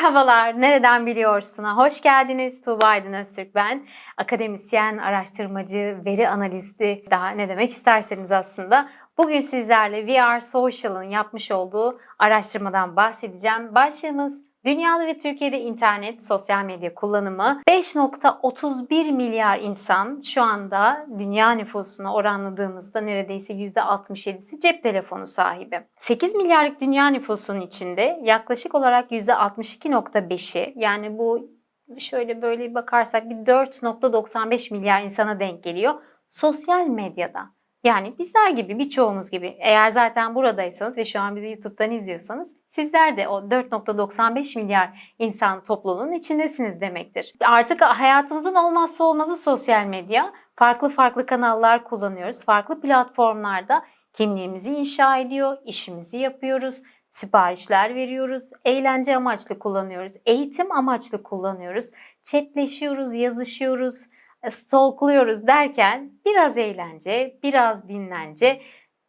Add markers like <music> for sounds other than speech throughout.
Merhabalar, nereden biliyorsun'a hoş geldiniz. Tuğba Aydın Öztürk ben. Akademisyen, araştırmacı, veri analisti, daha ne demek isterseniz aslında. Bugün sizlerle VR Social'ın yapmış olduğu araştırmadan bahsedeceğim. Başlığımız Dünyada ve Türkiye'de internet, sosyal medya kullanımı 5.31 milyar insan şu anda dünya nüfusuna oranladığımızda neredeyse %67'si cep telefonu sahibi. 8 milyarlık dünya nüfusunun içinde yaklaşık olarak %62.5'i yani bu şöyle böyle bakarsak bir 4.95 milyar insana denk geliyor sosyal medyada. Yani bizler gibi birçoğumuz gibi eğer zaten buradaysanız ve şu an bizi YouTube'dan izliyorsanız Sizler de o 4.95 milyar insan topluluğunun içindesiniz demektir. Artık hayatımızın olmazsa olmazı sosyal medya. Farklı farklı kanallar kullanıyoruz. Farklı platformlarda kimliğimizi inşa ediyor, işimizi yapıyoruz, siparişler veriyoruz, eğlence amaçlı kullanıyoruz, eğitim amaçlı kullanıyoruz, chatleşiyoruz, yazışıyoruz, stalkluyoruz derken biraz eğlence, biraz dinlence,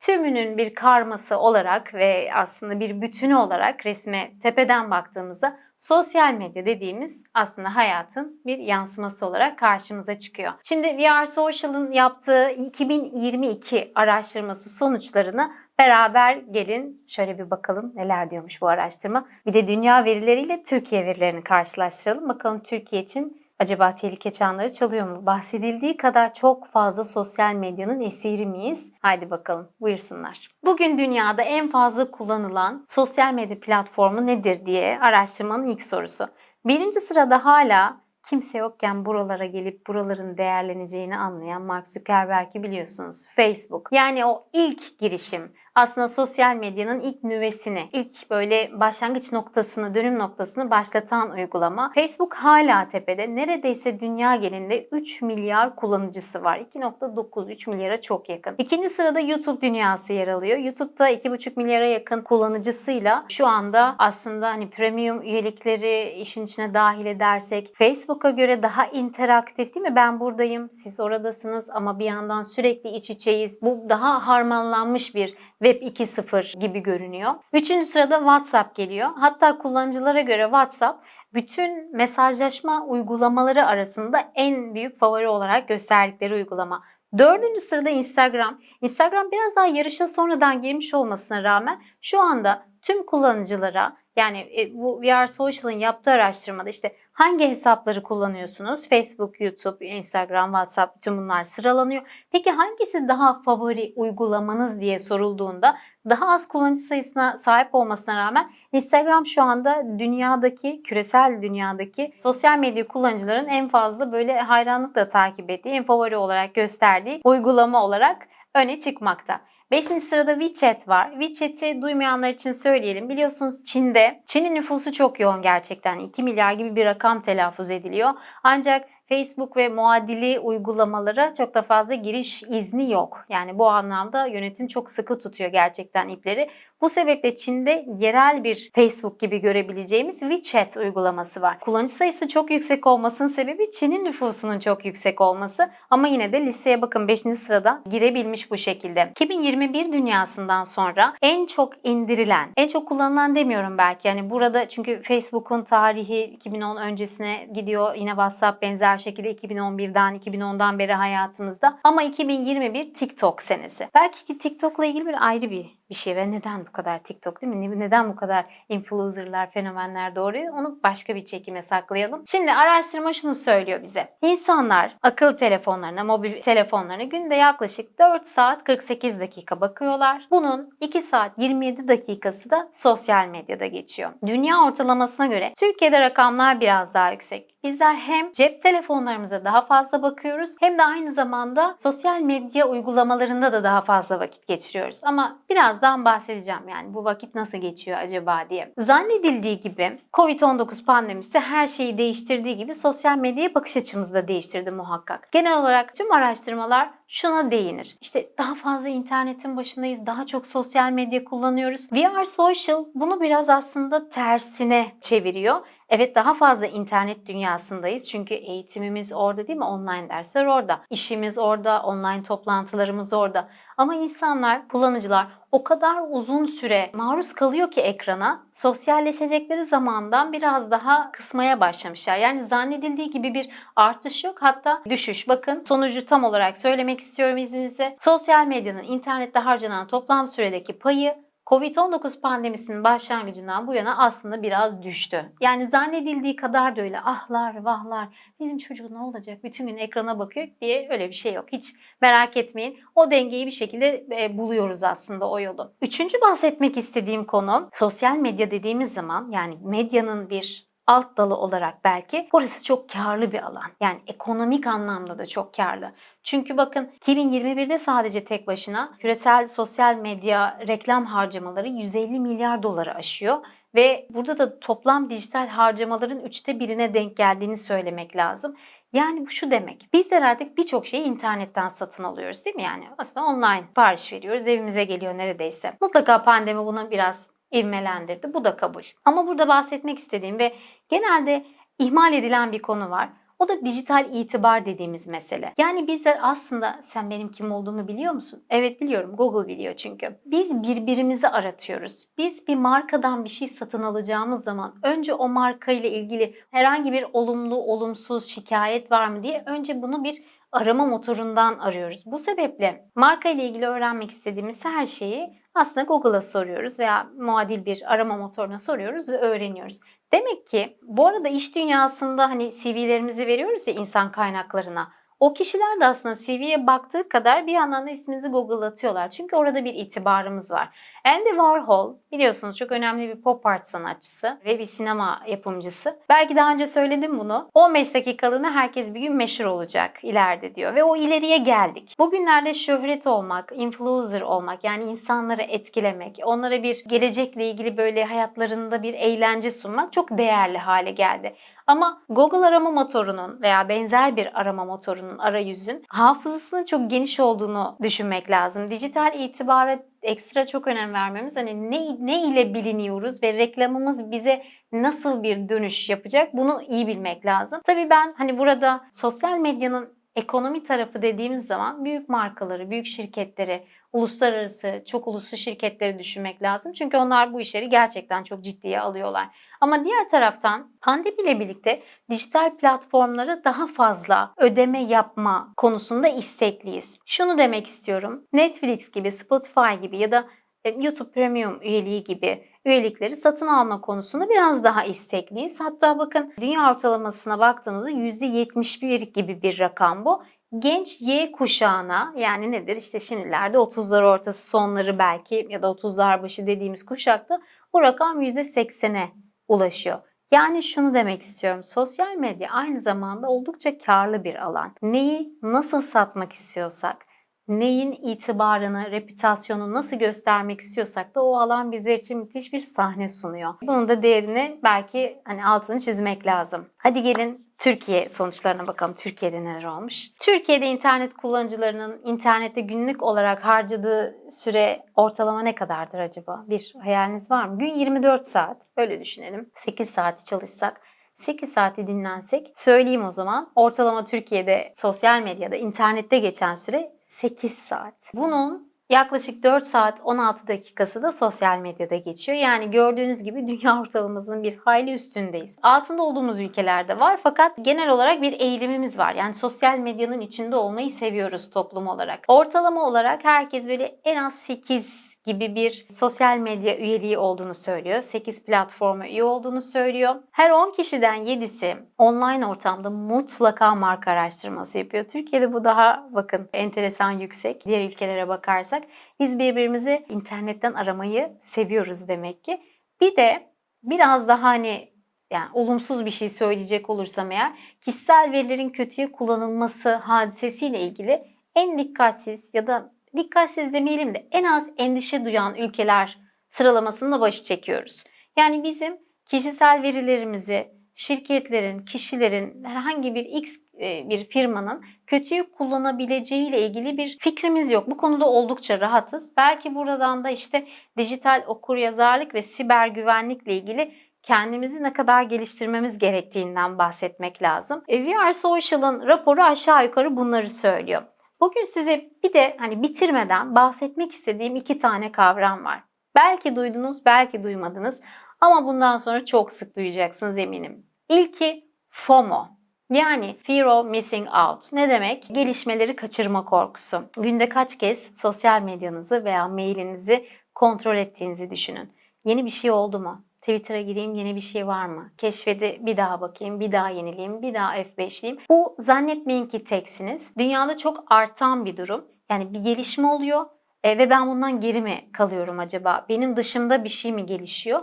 tümünün bir karması olarak ve aslında bir bütünü olarak resme tepeden baktığımızda sosyal medya dediğimiz aslında hayatın bir yansıması olarak karşımıza çıkıyor. Şimdi VR Social'ın yaptığı 2022 araştırması sonuçlarını beraber gelin şöyle bir bakalım neler diyormuş bu araştırma. Bir de dünya verileriyle Türkiye verilerini karşılaştıralım. Bakalım Türkiye için Acaba tehlike çanları çalıyor mu? Bahsedildiği kadar çok fazla sosyal medyanın esiri miyiz? Haydi bakalım buyursunlar. Bugün dünyada en fazla kullanılan sosyal medya platformu nedir diye araştırmanın ilk sorusu. Birinci sırada hala kimse yokken buralara gelip buraların değerleneceğini anlayan Mark Zuckerberg'i biliyorsunuz. Facebook. Yani o ilk girişim aslında sosyal medyanın ilk nüvesini, ilk böyle başlangıç noktasını, dönüm noktasını başlatan uygulama. Facebook hala tepede. Neredeyse dünya genelinde 3 milyar kullanıcısı var. 2.9-3 milyara çok yakın. İkinci sırada YouTube dünyası yer alıyor. YouTube'da 2.5 milyara yakın kullanıcısıyla şu anda aslında hani premium üyelikleri işin içine dahil edersek Facebook'a göre daha interaktif değil mi? Ben buradayım, siz oradasınız ama bir yandan sürekli iç içeyiz. Bu daha harmanlanmış bir Web 2.0 gibi görünüyor. Üçüncü sırada WhatsApp geliyor. Hatta kullanıcılara göre WhatsApp bütün mesajlaşma uygulamaları arasında en büyük favori olarak gösterdikleri uygulama. Dördüncü sırada Instagram. Instagram biraz daha yarışa sonradan girmiş olmasına rağmen şu anda tüm kullanıcılara yani e, bu VR Social'ın yaptığı araştırmada işte hangi hesapları kullanıyorsunuz? Facebook, YouTube, Instagram, WhatsApp bütün bunlar sıralanıyor. Peki hangisi daha favori uygulamanız diye sorulduğunda daha az kullanıcı sayısına sahip olmasına rağmen Instagram şu anda dünyadaki, küresel dünyadaki sosyal medya kullanıcıların en fazla böyle hayranlıkla takip ettiği, en favori olarak gösterdiği uygulama olarak öne çıkmakta. Beşinci sırada WeChat var. WeChat'i duymayanlar için söyleyelim. Biliyorsunuz Çin'de, Çin'in nüfusu çok yoğun gerçekten. 2 milyar gibi bir rakam telaffuz ediliyor. Ancak Facebook ve muadili uygulamalara çok da fazla giriş izni yok. Yani bu anlamda yönetim çok sıkı tutuyor gerçekten ipleri. Bu sebeple Çin'de yerel bir Facebook gibi görebileceğimiz WeChat uygulaması var. Kullanıcı sayısı çok yüksek olmasının sebebi Çin'in nüfusunun çok yüksek olması ama yine de listeye bakın 5. sırada girebilmiş bu şekilde. 2021 dünyasından sonra en çok indirilen, en çok kullanılan demiyorum belki yani burada çünkü Facebook'un tarihi 2010 öncesine gidiyor. Yine WhatsApp benzer şekilde 2011'den 2010'dan beri hayatımızda ama 2021 TikTok senesi. Belki ki TikTok'la ilgili bir ayrı bir bir şey ve neden bu kadar TikTok değil mi? Neden bu kadar influencerlar, fenomenler doğruyor? Onu başka bir çekime saklayalım. Şimdi araştırma şunu söylüyor bize. İnsanlar akıllı telefonlarına, mobil telefonlarına günde yaklaşık 4 saat 48 dakika bakıyorlar. Bunun 2 saat 27 dakikası da sosyal medyada geçiyor. Dünya ortalamasına göre Türkiye'de rakamlar biraz daha yüksek. Bizler hem cep telefonlarımıza daha fazla bakıyoruz hem de aynı zamanda sosyal medya uygulamalarında da daha fazla vakit geçiriyoruz. Ama birazdan bahsedeceğim yani bu vakit nasıl geçiyor acaba diye. Zannedildiği gibi Covid-19 pandemisi her şeyi değiştirdiği gibi sosyal medyaya bakış açımızı da değiştirdi muhakkak. Genel olarak tüm araştırmalar şuna değinir. İşte daha fazla internetin başındayız, daha çok sosyal medya kullanıyoruz. VR Social bunu biraz aslında tersine çeviriyor Evet daha fazla internet dünyasındayız çünkü eğitimimiz orada değil mi? Online dersler orada. İşimiz orada, online toplantılarımız orada. Ama insanlar, kullanıcılar o kadar uzun süre maruz kalıyor ki ekrana sosyalleşecekleri zamandan biraz daha kısmaya başlamışlar. Yani zannedildiği gibi bir artış yok hatta düşüş. Bakın sonucu tam olarak söylemek istiyorum izninizle. Sosyal medyanın internette harcanan toplam süredeki payı Covid-19 pandemisinin başlangıcından bu yana aslında biraz düştü. Yani zannedildiği kadar da öyle ahlar vahlar bizim çocuk ne olacak bütün gün ekrana bakıyor diye öyle bir şey yok. Hiç merak etmeyin o dengeyi bir şekilde e, buluyoruz aslında o yolu. Üçüncü bahsetmek istediğim konu sosyal medya dediğimiz zaman yani medyanın bir alt dalı olarak belki burası çok karlı bir alan. Yani ekonomik anlamda da çok karlı. Çünkü bakın 2021'de sadece tek başına küresel sosyal medya reklam harcamaları 150 milyar doları aşıyor. Ve burada da toplam dijital harcamaların üçte birine denk geldiğini söylemek lazım. Yani bu şu demek. Bizler artık birçok şeyi internetten satın alıyoruz değil mi? Yani aslında online sipariş veriyoruz. Evimize geliyor neredeyse. Mutlaka pandemi bunu biraz ivmelendirdi. Bu da kabul. Ama burada bahsetmek istediğim ve genelde ihmal edilen bir konu var. O da dijital itibar dediğimiz mesele. Yani bizler aslında sen benim kim olduğumu biliyor musun? Evet biliyorum. Google biliyor çünkü. Biz birbirimizi aratıyoruz. Biz bir markadan bir şey satın alacağımız zaman önce o marka ile ilgili herhangi bir olumlu, olumsuz şikayet var mı diye önce bunu bir arama motorundan arıyoruz. Bu sebeple marka ile ilgili öğrenmek istediğimiz her şeyi aslında Google'a soruyoruz veya muadil bir arama motoruna soruyoruz ve öğreniyoruz. Demek ki bu arada iş dünyasında hani CV'lerimizi veriyoruz ya insan kaynaklarına. O kişiler de aslında CV'ye baktığı kadar bir yandan da isminizi Google'latıyorlar. Çünkü orada bir itibarımız var. Andy Warhol biliyorsunuz çok önemli bir pop art sanatçısı ve bir sinema yapımcısı. Belki daha önce söyledim bunu. 15 dakikalığına herkes bir gün meşhur olacak ileride diyor ve o ileriye geldik. Bugünlerde şöhret olmak, influencer olmak yani insanları etkilemek, onlara bir gelecekle ilgili böyle hayatlarında bir eğlence sunmak çok değerli hale geldi. Ama Google arama motorunun veya benzer bir arama motorunun arayüzün hafızasının çok geniş olduğunu düşünmek lazım. Dijital itibara ekstra çok önem vermemiz hani ne, ne ile biliniyoruz ve reklamımız bize nasıl bir dönüş yapacak bunu iyi bilmek lazım. Tabii ben hani burada sosyal medyanın ekonomi tarafı dediğimiz zaman büyük markaları, büyük şirketleri, uluslararası, çok uluslu şirketleri düşünmek lazım. Çünkü onlar bu işleri gerçekten çok ciddiye alıyorlar. Ama diğer taraftan pandemiyle birlikte dijital platformlara daha fazla ödeme yapma konusunda istekliyiz. Şunu demek istiyorum. Netflix gibi, Spotify gibi ya da e, YouTube Premium üyeliği gibi üyelikleri satın alma konusunda biraz daha istekliyiz. Hatta bakın dünya ortalamasına baktığımızda %71 gibi bir rakam bu genç Y kuşağına yani nedir işte şimdilerde 30'lar ortası sonları belki ya da 30'lar başı dediğimiz kuşakta bu rakam %80'e ulaşıyor. Yani şunu demek istiyorum. Sosyal medya aynı zamanda oldukça karlı bir alan. Neyi nasıl satmak istiyorsak, neyin itibarını, reputasyonunu nasıl göstermek istiyorsak da o alan bizler için müthiş bir sahne sunuyor. Bunun da değerini belki hani altını çizmek lazım. Hadi gelin Türkiye sonuçlarına bakalım. Türkiye'de neler olmuş? Türkiye'de internet kullanıcılarının internette günlük olarak harcadığı süre ortalama ne kadardır acaba? Bir hayaliniz var mı? Gün 24 saat. Öyle düşünelim. 8 saati çalışsak 8 saati dinlensek söyleyeyim o zaman. Ortalama Türkiye'de sosyal medyada, internette geçen süre 8 saat. Bunun yaklaşık 4 saat 16 dakikası da sosyal medyada geçiyor. Yani gördüğünüz gibi dünya ortalamasının bir hayli üstündeyiz. Altında olduğumuz ülkelerde var fakat genel olarak bir eğilimimiz var. Yani sosyal medyanın içinde olmayı seviyoruz toplum olarak. Ortalama olarak herkes böyle en az 8 gibi bir sosyal medya üyeliği olduğunu söylüyor. 8 platforma üye olduğunu söylüyor. Her 10 kişiden 7'si online ortamda mutlaka marka araştırması yapıyor. Türkiye'de bu daha bakın enteresan yüksek. Diğer ülkelere bakarsak biz birbirimizi internetten aramayı seviyoruz demek ki. Bir de biraz daha hani yani olumsuz bir şey söyleyecek olursam eğer kişisel verilerin kötüye kullanılması hadisesiyle ilgili en dikkatsiz ya da dikkatsiz demeyelim de en az endişe duyan ülkeler sıralamasında başı çekiyoruz. Yani bizim kişisel verilerimizi şirketlerin, kişilerin, herhangi bir X e, bir firmanın kötüyü kullanabileceği ile ilgili bir fikrimiz yok. Bu konuda oldukça rahatız. Belki buradan da işte dijital okuryazarlık ve siber güvenlikle ilgili kendimizi ne kadar geliştirmemiz gerektiğinden bahsetmek lazım. E, VR Social'ın raporu aşağı yukarı bunları söylüyor. Bugün size bir de hani bitirmeden bahsetmek istediğim iki tane kavram var. Belki duydunuz, belki duymadınız ama bundan sonra çok sık duyacaksınız eminim. İlki FOMO. Yani Fear of Missing Out. Ne demek? Gelişmeleri kaçırma korkusu. Günde kaç kez sosyal medyanızı veya mailinizi kontrol ettiğinizi düşünün. Yeni bir şey oldu mu? Twitter'a gireyim yeni bir şey var mı? Keşfede bir daha bakayım, bir daha yenileyim, bir daha F5'liyim. Bu zannetmeyin ki teksiniz. Dünyada çok artan bir durum. Yani bir gelişme oluyor e, ve ben bundan geri mi kalıyorum acaba? Benim dışımda bir şey mi gelişiyor?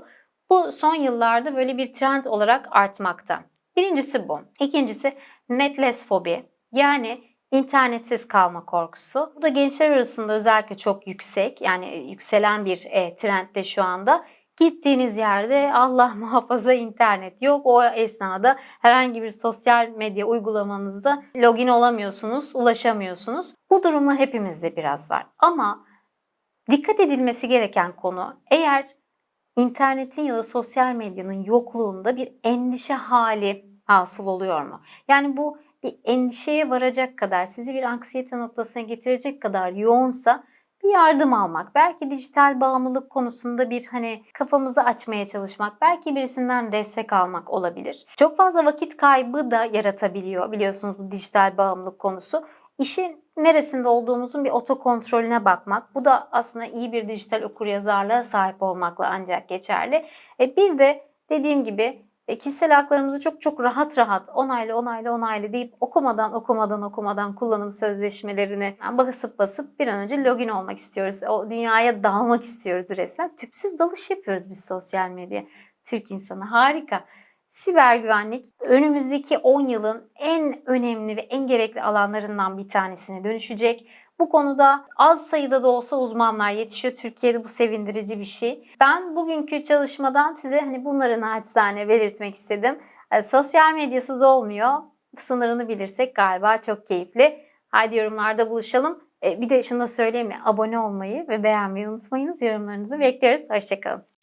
Bu son yıllarda böyle bir trend olarak artmakta. Birincisi bu. İkincisi netless fobi. Yani internetsiz kalma korkusu. Bu da gençler arasında özellikle çok yüksek. Yani yükselen bir e, trendde şu anda. Gittiğiniz yerde Allah <laughs> muhafaza internet yok. O esnada herhangi bir sosyal medya uygulamanızda login olamıyorsunuz, ulaşamıyorsunuz. Bu durumlar hepimizde biraz var. Ama dikkat edilmesi gereken konu eğer internetin ya da sosyal medyanın yokluğunda bir endişe hali hasıl oluyor mu? Yani bu bir endişeye varacak kadar, sizi bir anksiyete noktasına getirecek kadar yoğunsa bir yardım almak, belki dijital bağımlılık konusunda bir hani kafamızı açmaya çalışmak, belki birisinden destek almak olabilir. Çok fazla vakit kaybı da yaratabiliyor biliyorsunuz bu dijital bağımlılık konusu. İşin neresinde olduğumuzun bir otokontrolüne bakmak. Bu da aslında iyi bir dijital okuryazarlığa sahip olmakla ancak geçerli. E bir de dediğim gibi e, kişisel haklarımızı çok çok rahat rahat onaylı onaylı onaylı deyip okumadan okumadan okumadan kullanım sözleşmelerini basıp basıp bir an önce login olmak istiyoruz. O dünyaya dalmak istiyoruz resmen. Tüpsüz dalış yapıyoruz biz sosyal medya. Türk insanı harika. Siber güvenlik önümüzdeki 10 yılın en önemli ve en gerekli alanlarından bir tanesine dönüşecek. Bu konuda az sayıda da olsa uzmanlar yetişiyor. Türkiye'de bu sevindirici bir şey. Ben bugünkü çalışmadan size hani bunları naçizane belirtmek istedim. E, sosyal medyasız olmuyor. Sınırını bilirsek galiba çok keyifli. Haydi yorumlarda buluşalım. E, bir de şunu da söyleyeyim mi? Abone olmayı ve beğenmeyi unutmayınız. Yorumlarınızı bekliyoruz. Hoşçakalın.